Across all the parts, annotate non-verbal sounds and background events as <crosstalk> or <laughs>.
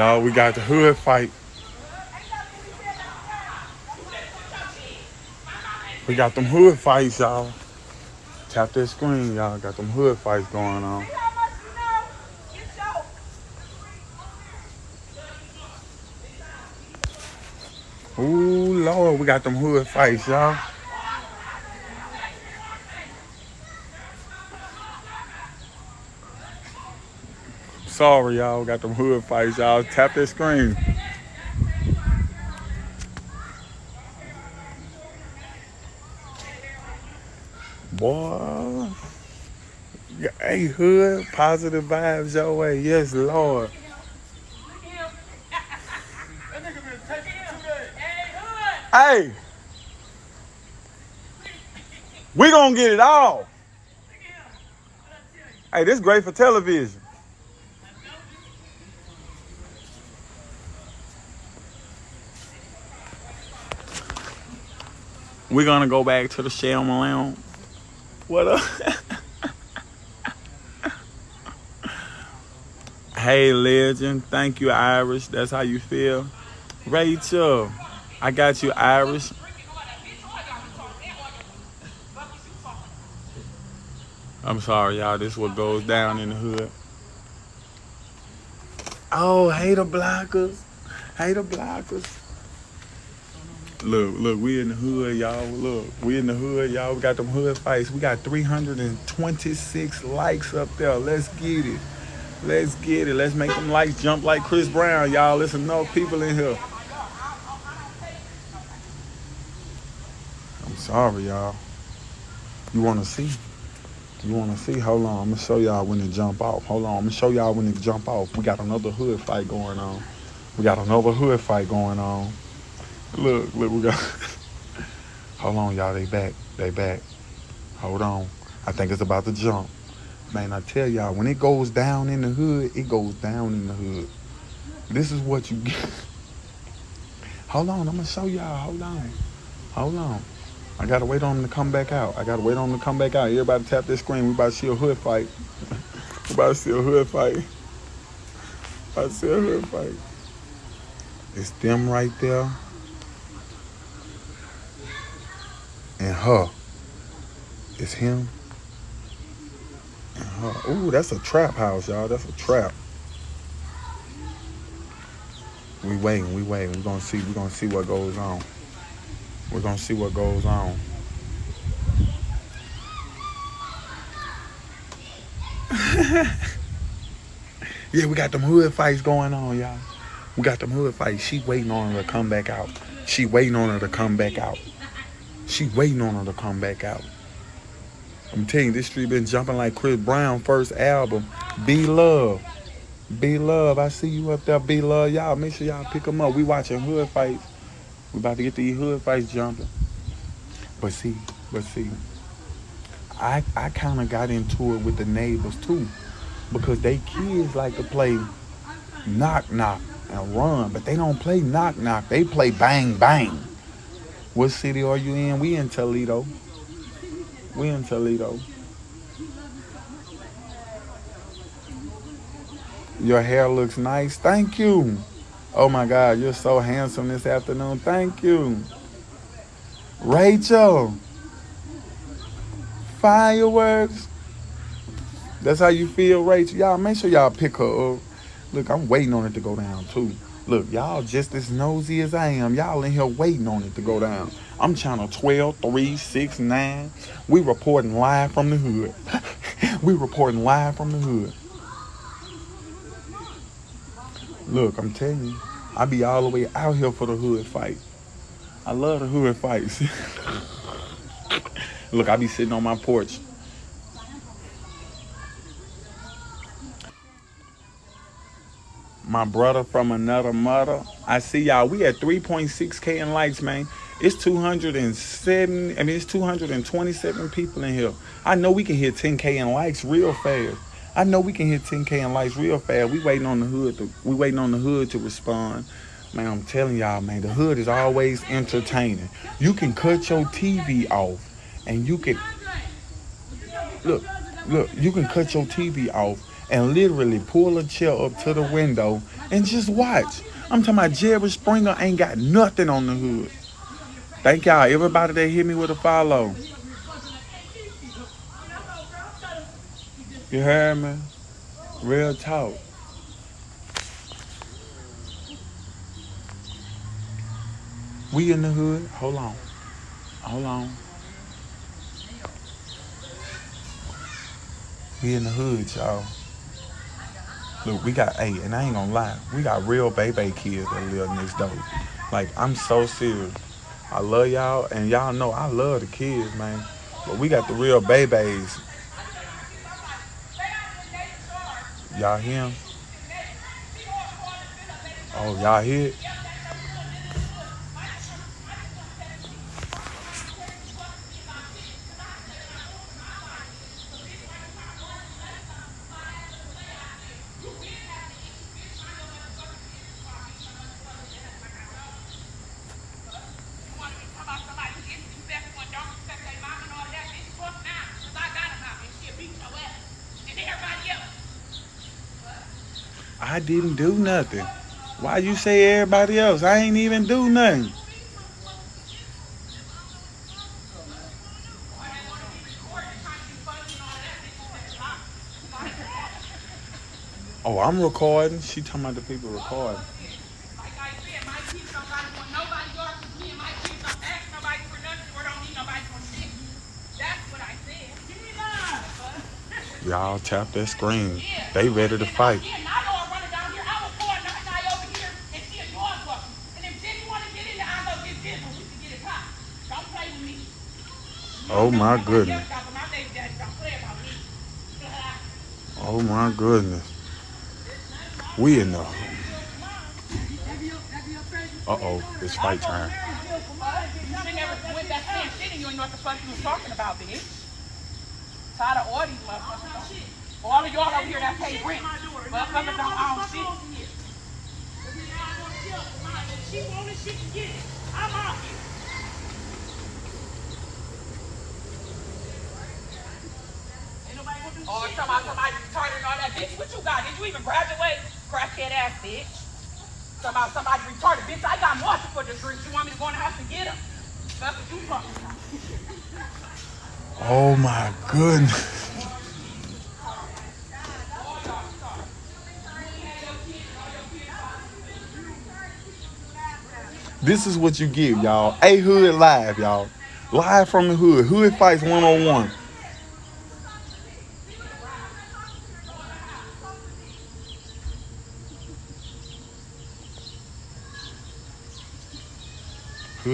Y'all, we got the hood fight. We got them hood fights, y'all. Tap that screen, y'all. Got them hood fights going on. Ooh, Lord, we got them hood fights, y'all. Sorry, y'all. Got them hood fights, y'all. Tap that screen. Boy. Hey, hood, positive vibes your way. Yes, Lord. Hey. We gonna get it all. Hey, this great for television. We're gonna go back to the Shell Malone. What up? <laughs> hey, legend. Thank you, Irish. That's how you feel. Rachel, I got you, Irish. I'm sorry, y'all. This is what goes down in the hood. Oh, hater blockers. Hater blockers. Look, look, we in the hood, y'all. Look, we in the hood, y'all. We got them hood fights. We got 326 likes up there. Let's get it. Let's get it. Let's make them likes jump like Chris Brown, y'all. There's enough people in here. I'm sorry, y'all. You want to see? You want to see? Hold on. I'm going to show y'all when it jump off. Hold on. I'm going to show y'all when it jump off. We got another hood fight going on. We got another hood fight going on. Look, look, we got. <laughs> Hold on, y'all. They back. They back. Hold on. I think it's about to jump. Man, I tell y'all, when it goes down in the hood, it goes down in the hood. This is what you get. <laughs> Hold on, I'm gonna show y'all. Hold on. Hold on. I gotta wait on them to come back out. I gotta wait on them to come back out. Everybody tap this screen. We about to see a hood fight. <laughs> we about to see a hood fight. To see a hood fight. It's them right there. And her. It's him and her. Ooh, that's a trap house, y'all. That's a trap. We waiting, we waiting. We're gonna see, we're gonna see what goes on. We're gonna see what goes on. <laughs> yeah, we got them hood fights going on, y'all. We got them hood fights. She waiting on her to come back out. She waiting on her to come back out. She waiting on her to come back out. I'm telling you, this street been jumping like Chris Brown first album, Be Love. Be Love, I see you up there, Be Love. Y'all, make sure y'all pick them up. We watching hood fights. We about to get these hood fights jumping. But see, but see, I, I kind of got into it with the neighbors too. Because they kids like to play knock knock and run, but they don't play knock knock. They play bang bang. What city are you in? We in Toledo. We in Toledo. Your hair looks nice. Thank you. Oh my God, you're so handsome this afternoon. Thank you. Rachel. Fireworks. That's how you feel, Rachel. Y'all make sure y'all pick her up. Look, I'm waiting on it to go down too. Look, y'all just as nosy as I am. Y'all in here waiting on it to go down. I'm channel 12, 3, 6, 9. We reporting live from the hood. <laughs> we reporting live from the hood. Look, I'm telling you, I be all the way out here for the hood fight. I love the hood fights. <laughs> Look, I be sitting on my porch my brother from another mother. I see y'all. We at 3.6k in likes, man. It's 207. I mean, it's 227 people in here. I know we can hit 10k in likes real fast. I know we can hit 10k in likes real fast. We waiting on the hood. To, we waiting on the hood to respond. Man, I'm telling y'all, man, the hood is always entertaining. You can cut your TV off, and you can look, look. You can cut your TV off and literally pull a chair up to the window and just watch. I'm talking about Jerry Springer ain't got nothing on the hood. Thank y'all, everybody that hit me with a follow. You heard me? Real talk. We in the hood. Hold on. Hold on. We in the hood, y'all. Look, we got eight, and I ain't gonna lie, we got real baby kids that live next door. Like, I'm so serious. I love y'all, and y'all know I love the kids, man. But we got the real babies. Y'all hear him? Oh, y'all hear it? I didn't do nothing. Why you say everybody else? I ain't even do nothing. Oh, I'm recording. She talking about the people recording. Like I said, my kids don't got want Oh my goodness. else got but my baby daddy don't play about me. Oh my goodness. We in the. Uh oh, it's fight time. You never went back saying shit and you ain't know what the fuck you was talking about, bitch. Tired of all these motherfuckers. All of y'all over here that pay rent. Motherfuckers don't own shit. She wanted she can get it. I'm out here. Oh, or somebody, somebody retarded and all that. Bitch, what you got? Did you even graduate? Crackhead ass bitch. Somebody, somebody retarded. Bitch, I got multiple degrees. You want me to go in the house and get them? That's what you talking about. Oh my goodness. This is what you give, y'all. A Hood Live, y'all. Live from the hood. Hood Fights 101.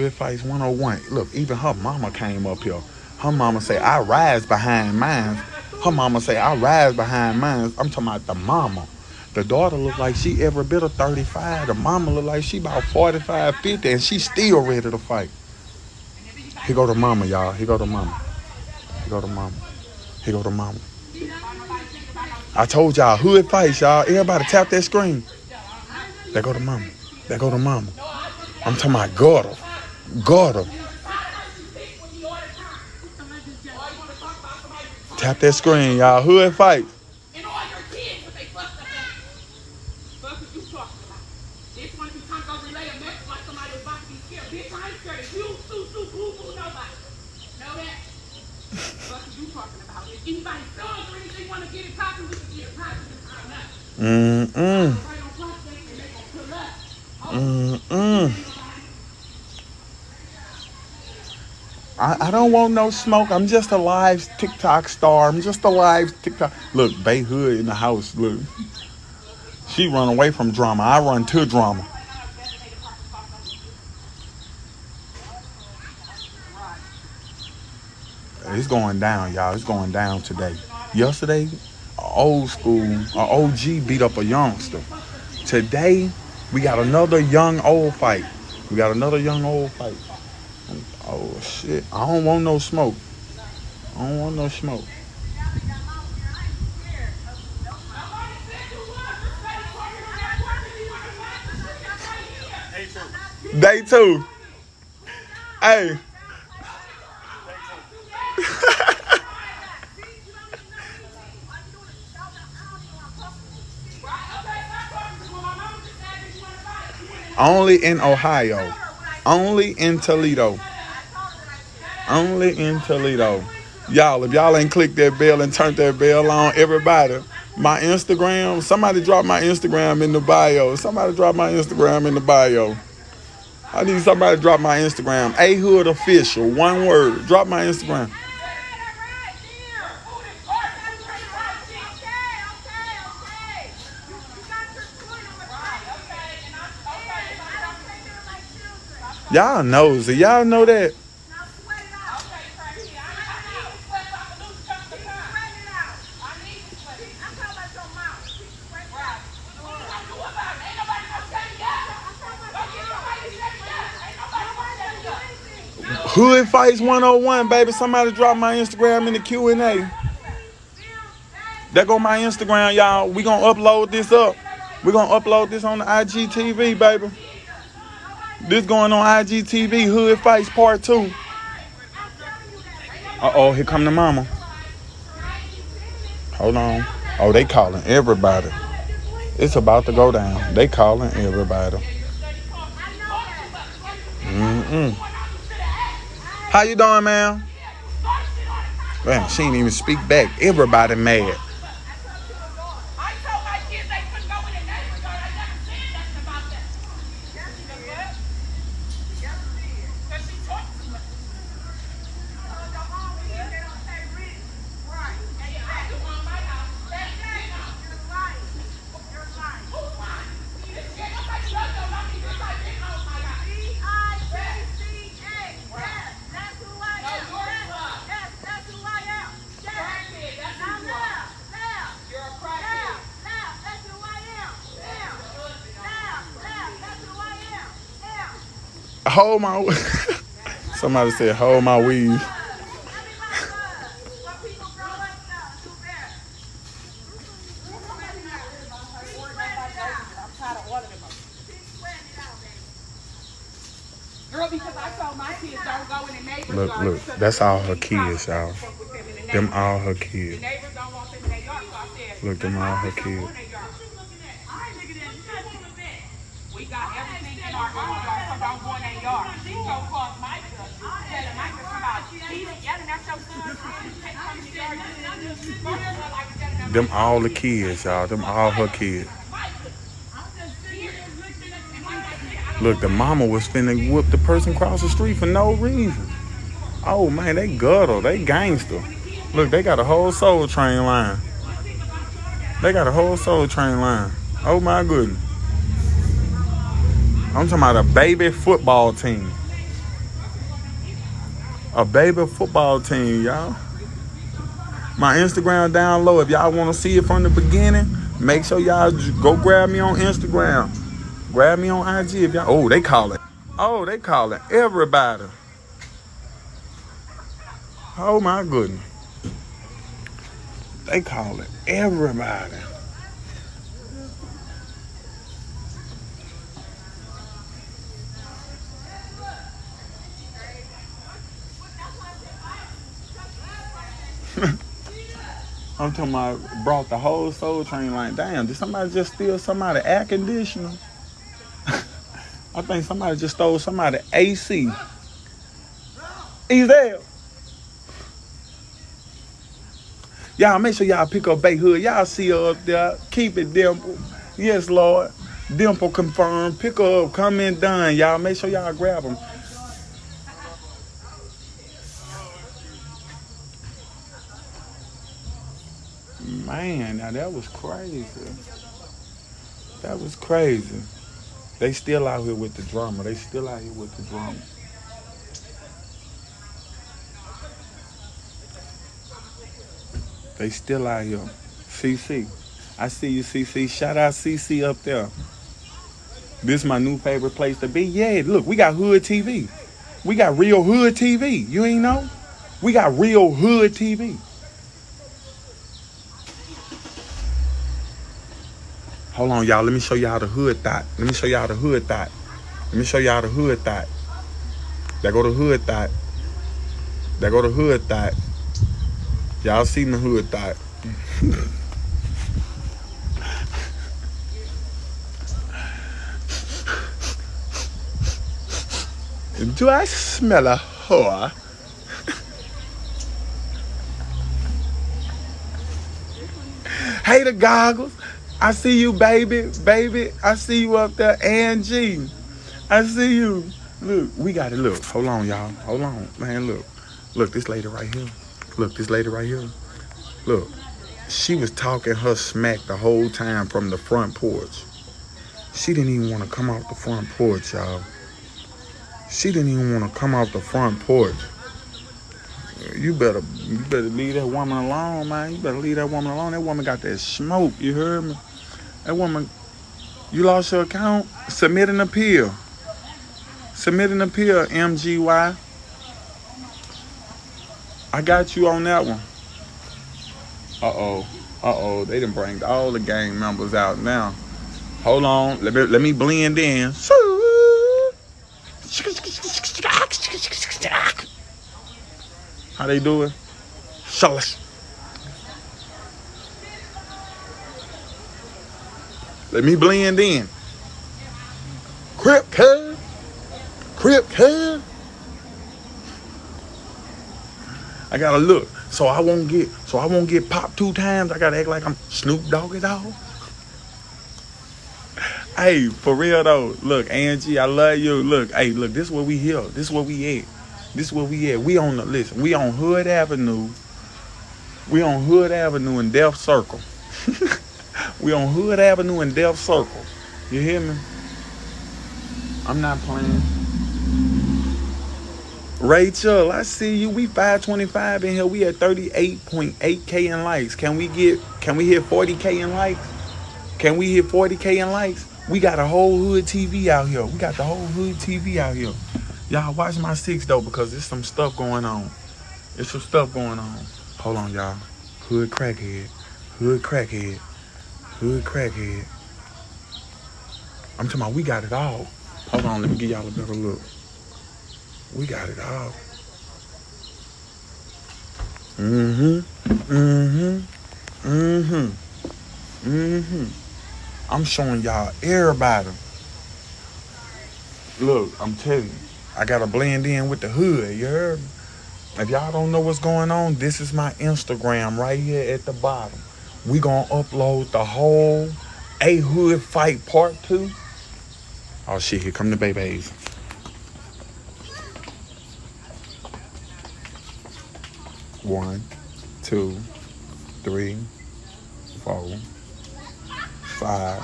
Fights 101. Look, even her mama came up here. Her mama say, I rise behind mine. Her mama say, I rise behind mine. I'm talking about the mama. The daughter look like she every bit of 35. The mama look like she about 45, 50, and she still ready to fight. He go to mama, y'all. He go to mama. He go to mama. He go to mama. I told y'all, hood fights, y'all. Everybody tap that screen. They go to mama. They go to mama. I'm talking about gutter. Gutter. Tap that screen, y'all. Hood fight. And all your kids, what they fucked up at. Fuck what you talking about. This one be trying to go relay a message like somebody was about to be scared. Bitch, I ain't scared of you, Sue, Sue, boo, boo, nobody. Know that? Fuck what you talking about. If anybody sons or anything want to get it popping, we can get it popping. I'm not. Mm-mm. Right on prospect and they gonna pull up. Mm-mm. I, I don't want no smoke. I'm just a live TikTok star. I'm just a live TikTok. Look, Bay Hood in the house. Look. She run away from drama. I run to drama. It's going down, y'all. It's going down today. Yesterday, old school, a OG beat up a youngster. Today, we got another young old fight. We got another young old fight. Oh shit. I don't want no smoke. I don't want no smoke. Day two. Hey. <laughs> Only in Ohio. Only in Toledo. Only in Toledo. Y'all, if y'all ain't clicked that bell and turned that bell on, everybody, my Instagram, somebody drop my Instagram in the bio. Somebody drop my Instagram in the bio. I need somebody to drop my Instagram. A Hood Official, one word. Drop my Instagram. Y'all nosy. Y'all know that. Hood Fights 101, baby. Somebody drop my Instagram in the Q&A. There go my Instagram, y'all. We gonna upload this up. We gonna upload this on the IGTV, baby. This going on IGTV, Hood Fights Part 2. Uh-oh, here come the mama. Hold on. Oh, they calling everybody. It's about to go down. They calling everybody. Mm-mm. How you doing, man? Man, she ain't even speak back. Everybody mad. Hold my. <laughs> Somebody said, hold my weed. Look, look, that's all her kids, y'all. Them all her kids. Look, them all her kids. We got everything in our own yard, so don't go in their yard. She go call Micah, tell Micah somebody, he's yelling at your son, take from his yard, like Them all the kids, y'all. Them all her kids. Look, the mama was finna whoop the person across the street for no reason. Oh man, they gutter, they gangster. Look, they got a whole soul train line. They got a whole soul train line. Oh my goodness. I'm talking about a baby football team. A baby football team, y'all. My Instagram down low. If y'all want to see it from the beginning, make sure y'all go grab me on Instagram. Grab me on IG if y'all. Oh, they call it. Oh, they call it everybody. Oh my goodness. They call it everybody. I'm talking about brought the whole soul train like, damn, did somebody just steal somebody air conditioner? <laughs> I think somebody just stole somebody AC. He's there. Y'all make sure y'all pick up Bay Hood. Y'all see her up there. Keep it dimple. Yes, Lord. Dimple confirmed. Pick up. Come in done. Y'all make sure y'all grab them. Man, now that was crazy. That was crazy. They still out here with the drama. They still out here with the drama. They still out here. CC. I see you, CC. Shout out CC up there. This my new favorite place to be. Yeah, look, we got Hood TV. We got real Hood TV. You ain't know? We got real Hood TV. Hold on, y'all. Let me show y'all the hood thought. Let me show y'all the hood thought. Let me show y'all the hood thought. There go the hood thought. There go the hood thought. Y'all seen the hood thought. Do I smell a whore? Hey, the goggles. I see you, baby, baby. I see you up there, Angie. I see you. Look, we got it. Look, hold on, y'all. Hold on, man. Look, look, this lady right here. Look, this lady right here. Look, she was talking her smack the whole time from the front porch. She didn't even want to come off the front porch, y'all. She didn't even want to come off the front porch. You better, you better leave that woman alone, man. You better leave that woman alone. That woman got that smoke. You heard me? That woman, you lost your account. Submit an appeal. Submit an appeal, MGY. I got you on that one. Uh-oh. Uh-oh. They didn't bring all the gang members out now. Hold on. Let me let me blend in. How they doing? Shush. Let me blend in. Crip cuz. Crip cuz. I gotta look. So I won't get so I won't get popped two times. I gotta act like I'm Snoop Doggy Dogg. <sighs> Hey, for real though. Look, Angie, I love you. Look, hey, look, this is where we here. This is where we at. This is where we at. We on the listen. We on Hood Avenue. We on Hood Avenue in Death Circle. <laughs> we on Hood Avenue in Death Circle. You hear me? I'm not playing. Rachel, I see you. We 525 in here. We at 38.8k in likes. Can we get? Can we hit 40k in likes? Can we hit 40k in likes? We got a whole hood TV out here. We got the whole hood TV out here. Y'all watch my six though because there's some stuff going on. There's some stuff going on. Hold on, y'all. Hood crackhead. Hood crackhead. Hood crackhead. I'm talking about we got it all. Hold on, let me give y'all a better look. We got it all. Mm-hmm. Mm-hmm. Mm-hmm. Mm-hmm. I'm showing y'all everybody. Look, I'm telling you, I gotta blend in with the hood, you heard me? If y'all don't know what's going on, this is my Instagram right here at the bottom. We gonna upload the whole A Hood Fight Part 2. Oh shit, here come the babies. One, two, three, four, five.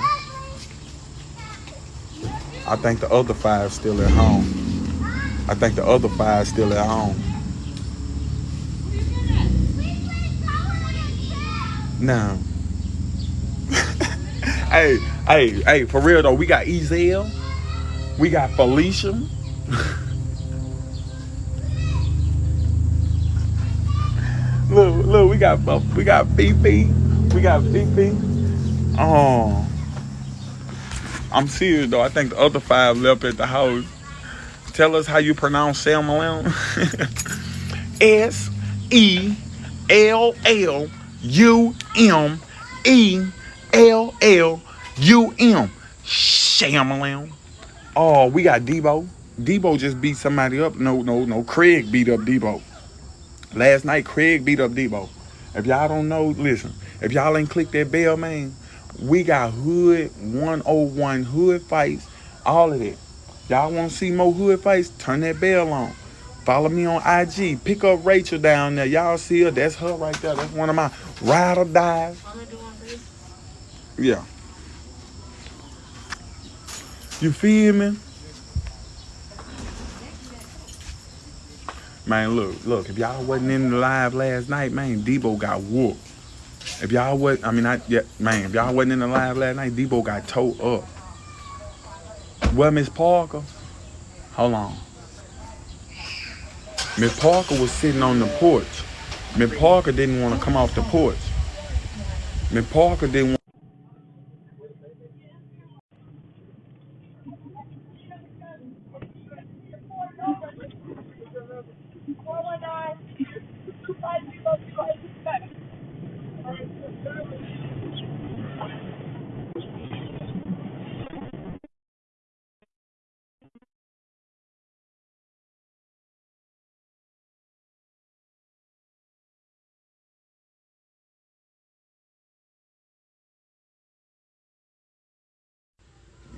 I think the other five still at home. I think the other five still at home. Now. <laughs> hey, hey, hey, for real though, we got Ezal. We got Felicia. <laughs> look, look, we got we got Fifi. We got Fifi. Oh. I'm serious though. I think the other five left at the house. Tell us how you pronounce Sam Malone. <laughs> S E L L U M E L L U M. Shamalam. Oh, we got Debo. Debo just beat somebody up. No, no, no. Craig beat up Debo. Last night, Craig beat up Debo. If y'all don't know, listen. If y'all ain't click that bell, man, we got Hood 101 Hood fights, all of that. Y'all want to see more Hood fights? Turn that bell on. Follow me on IG. Pick up Rachel down there. Y'all see her? That's her right there. That's one of my ride or dies. Yeah. You feel me? Man, look, look, if y'all wasn't in the live last night, man, Debo got whooped. If y'all was, I mean, I, yeah, man, if y'all wasn't in the live last night, Debo got towed up. Well, Miss Parker, hold on. Miss Parker was sitting on the porch. Miss Parker didn't want to come off the porch. Miss Parker didn't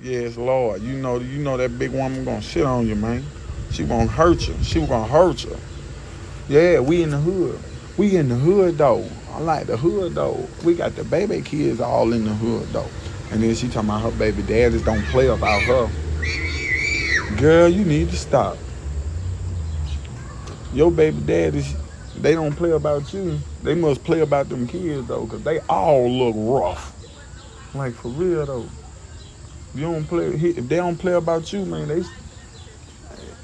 Yes, Lord. You know, you know that big woman gonna shit on you, man. She gonna hurt you. She gonna hurt you. Yeah, we in the hood. We in the hood though. I like the hood though. We got the baby kids all in the hood though. And then she talking about her baby daddies don't play about her. Girl, you need to stop. Your baby daddies, they don't play about you. They must play about them kids though, cause they all look rough. Like for real though. You don't play if they don't play about you, man, they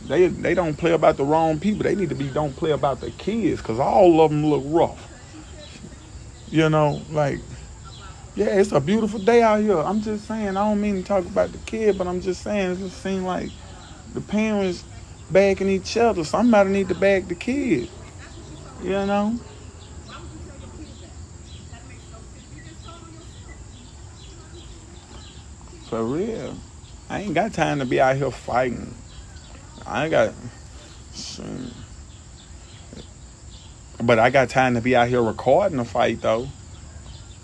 they they don't play about the wrong people. They need to be don't play about the kids, cause all of them look rough. You know, like yeah, it's a beautiful day out here. I'm just saying, I don't mean to talk about the kid, but I'm just saying it just seems like the parents bagging each other. Somebody need to bag the kid. You know? For real. I ain't got time to be out here fighting. I ain't got. But I got time to be out here recording a fight though. <laughs>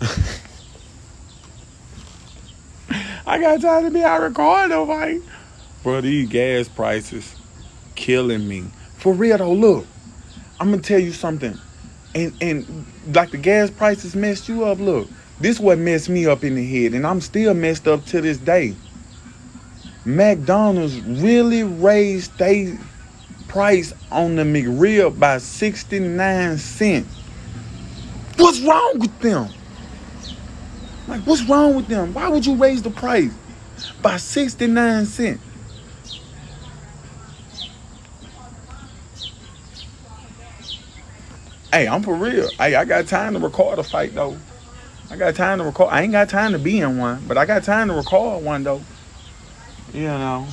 I got time to be out recording a fight. Bro, these gas prices killing me. For real though, look. I'm gonna tell you something. And and like the gas prices messed you up, look. This what messed me up in the head, and I'm still messed up to this day. McDonald's really raised their price on the McRib by 69 cents. What's wrong with them? Like, what's wrong with them? Why would you raise the price by 69 cents? Hey, I'm for real. Hey, I got time to record a fight though. I got time to record. I ain't got time to be in one, but I got time to record one though. You know,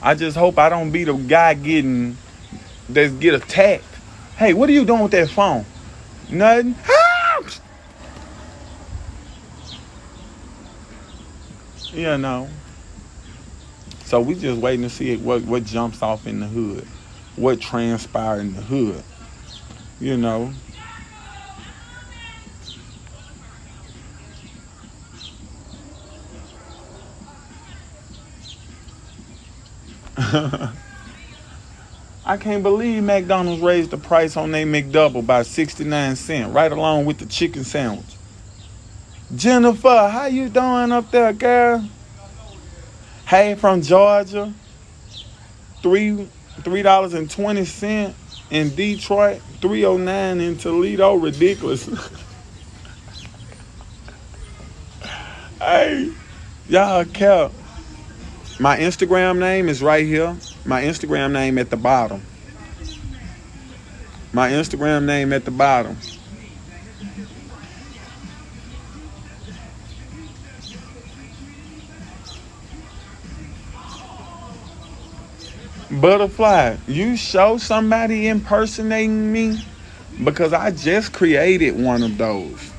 I just hope I don't be the guy getting that get attacked. Hey, what are you doing with that phone? Nothing. <laughs> you know. So we just waiting to see what what jumps off in the hood, what transpires in the hood you know. <laughs> I can't believe McDonald's raised the price on their McDouble by 69 cents, right along with the chicken sandwich. Jennifer, how you doing up there, girl? Hey, from Georgia. Three three dollars and twenty cent in Detroit, 309 in Toledo, ridiculous. <laughs> hey, y'all kept. My Instagram name is right here. My Instagram name at the bottom. My Instagram name at the bottom. Butterfly, you show somebody impersonating me because I just created one of those.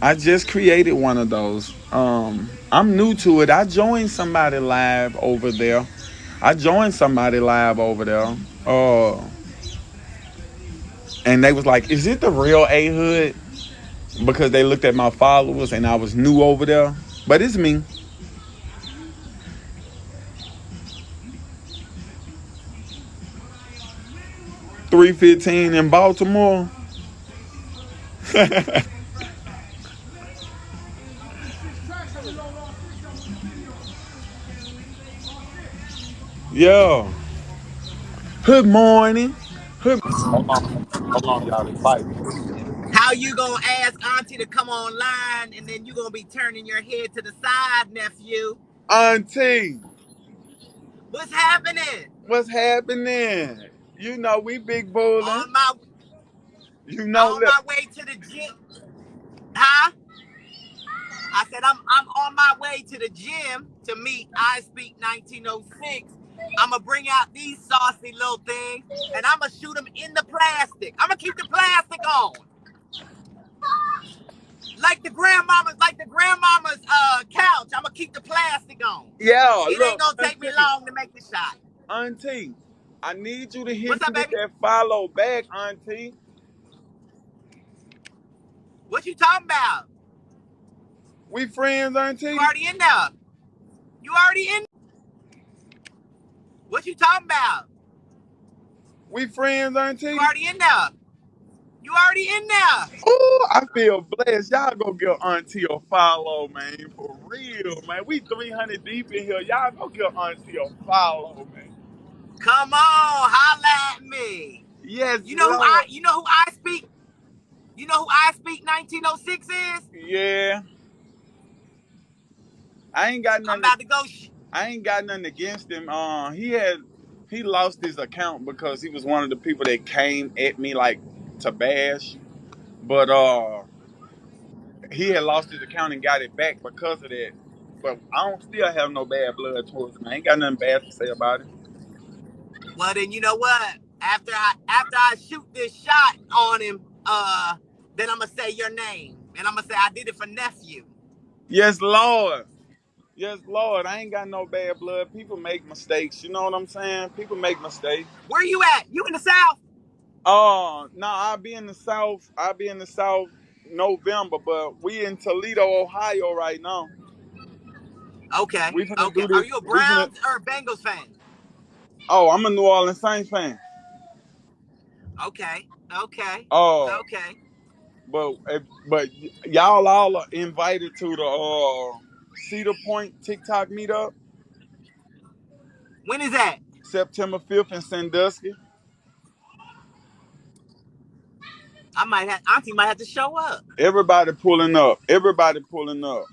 I just created one of those. Um, I'm new to it. I joined somebody live over there. I joined somebody live over there. Uh, and they was like, "Is it the real A Hood?" Because they looked at my followers and I was new over there. But it's me. 315 in Baltimore. <laughs> Yo. Good morning. Good Hold on, hold on, y'all. Fight. How you gonna ask Auntie to come online and then you gonna be turning your head to the side, nephew? Auntie. What's happening? What's happening? You know we big bowling. On my you know on my way to the gym. Huh? I said I'm I'm on my way to the gym to meet I Speak 1906. I'm gonna bring out these saucy little things and I'm gonna shoot them in the plastic. I'm gonna keep the plastic on. Like the grandmama's, like the grandmama's uh couch. I'm gonna keep the plastic on. Yeah, it look, ain't gonna take me long to make the shot. Auntie, I need you to hit What's up, me with baby? that follow back, Auntie. What you talking about? We friends, Auntie. You already in there. You already in. What you talking about? We friends, auntie. You already in there. You already in there. Ooh, I feel blessed. Y'all go give Auntie a follow, man. For real, man. We 300 deep in here. Y'all go give Auntie a follow, man. Come on, holla at me. Yes, You know who Lord. I you know who I speak? You know who I speak 1906 is? Yeah. I ain't got I'm nothing. about to go sh- I ain't got nothing against him. Uh, he had he lost his account because he was one of the people that came at me like to bash. But uh, he had lost his account and got it back because of that. But I don't still have no bad blood towards him. I ain't got nothing bad to say about it. Well then you know what? After I after I shoot this shot on him, uh, then I'm gonna say your name. And I'm gonna say I did it for nephew. Yes, Lord. Yes, Lord. I ain't got no bad blood. People make mistakes. You know what I'm saying? People make mistakes. Where you at? You in the south? Oh, no, I'll be in the South. I'll be in the South November, but we in Toledo, Ohio right now. Okay. We finna Okay. do Are this. you a We finna. Browns or a Bengals fan? Oh, I'm a New Orleans Saints fan. Okay. Okay. Oh, Okay. but if, but y- y'all all are invited to the uh, Cedar Point TikTok meetup When is that? September 5th in Sandusky. I might have Auntie might have to show up. Everybody pulling up. Everybody pulling up.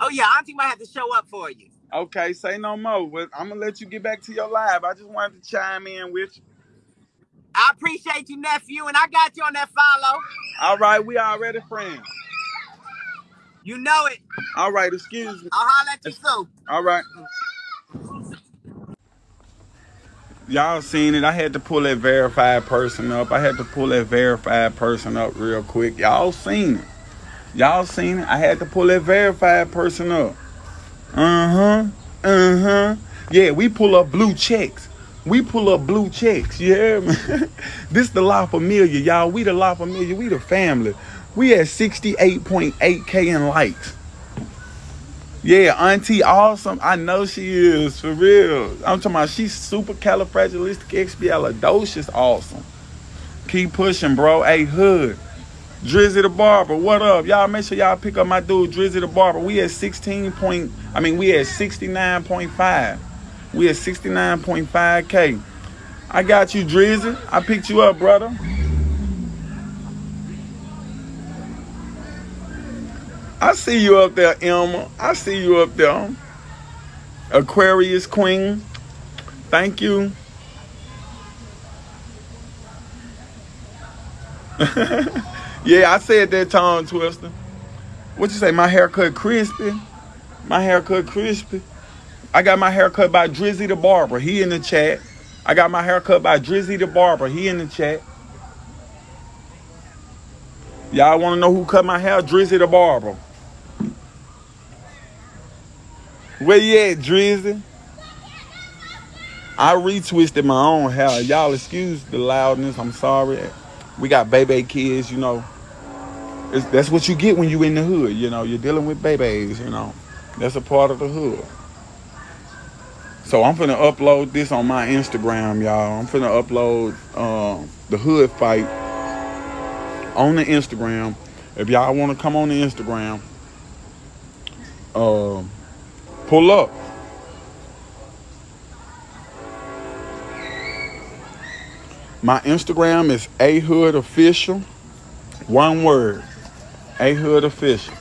Oh yeah, Auntie might have to show up for you. Okay, say no more. Well, I'm gonna let you get back to your live. I just wanted to chime in with you. I appreciate you, nephew, and I got you on that follow. All right, we already friends. You know it. All right, excuse me. I'll holler at you soon. All right. Y'all seen it. I had to pull that verified person up. I had to pull that verified person up real quick. Y'all seen it. Y'all seen it. I had to pull that verified person up. Uh-huh. Uh-huh. Yeah, we pull up blue checks. We pull up blue checks. Yeah, <laughs> man. this the La Familia, y'all. We the La Familia. We the family. We at 68.8K in likes. Yeah, Auntie Awesome. I know she is for real. I'm talking about she's super califragilisticexpialidocious awesome. Keep pushing, bro. Hey, Hood. Drizzy the Barber, what up? Y'all make sure y'all pick up my dude Drizzy the Barber. We at 16 point, I mean, we at 69.5. We at 69.5K. I got you, Drizzy. I picked you up, brother. I see you up there, Emma. I see you up there. Aquarius Queen. Thank you. <laughs> yeah, I said that tongue twister. What you say? My haircut crispy? My haircut crispy. I got my haircut by Drizzy the Barber. He in the chat. I got my haircut by Drizzy the Barber. He in the chat. Y'all want to know who cut my hair? Drizzy the Barber. Where you at, Drizzy? I retwisted my own hair. Y'all excuse the loudness. I'm sorry. We got baby kids, you know. It's, that's what you get when you in the hood, you know. You're dealing with babies, you know. That's a part of the hood. So I'm finna upload this on my Instagram, y'all. I'm finna upload uh, the hood fight on the Instagram. If y'all want to come on the Instagram, uh, pull up. My Instagram is a hood official. One word. A hood official.